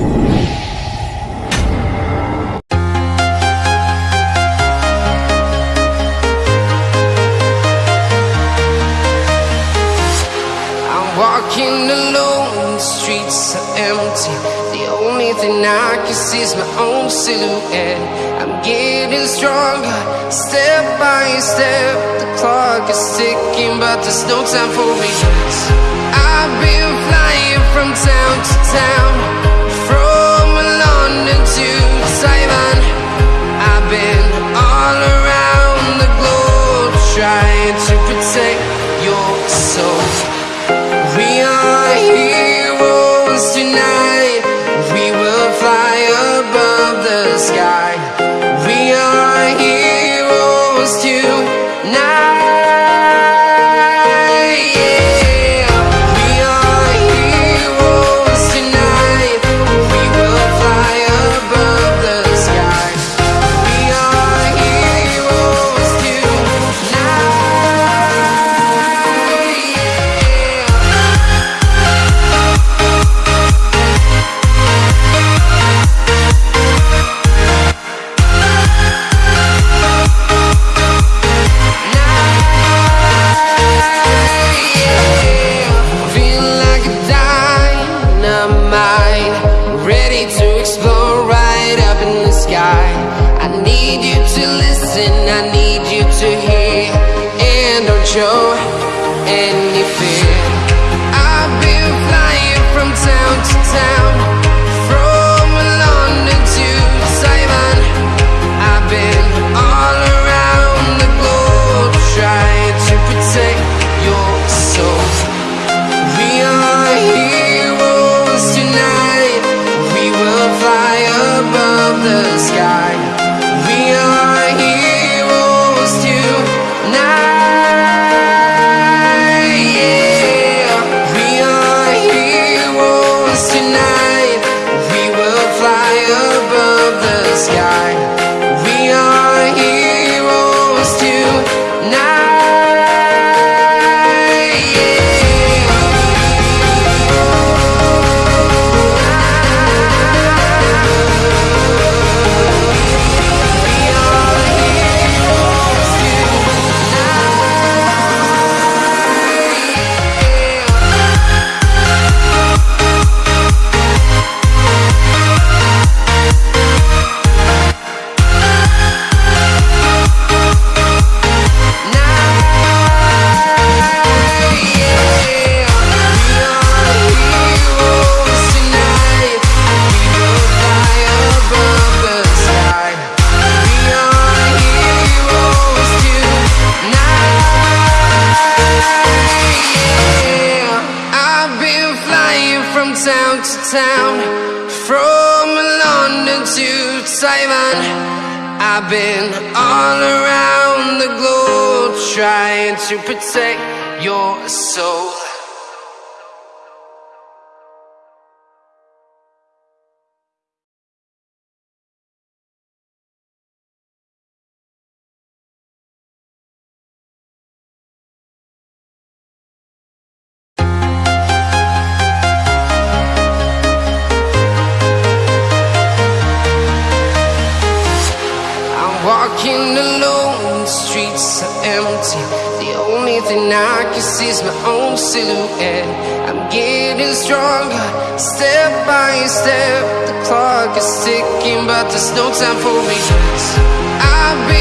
I'm walking alone, the streets are empty. The only thing I can see is my own silhouette. I'm getting stronger, step by step. The clock is ticking, but there's no time for me. I've been flying from town to town, to protect your soul. We are heroes tonight. Need you to listen, I need you to hear, and don't show any fear. I've been flying from town to town, from London to Taiwan. I've been all around the globe trying to protect your soul. We are heroes tonight. We will fly above the sky. Town to town, from London to Taiwan. I've been all around the globe trying to protect your soul. Alone, the streets are empty. The only thing I can see is my own silhouette. I'm getting stronger, step by step. The clock is ticking, but there's no time for me. I've been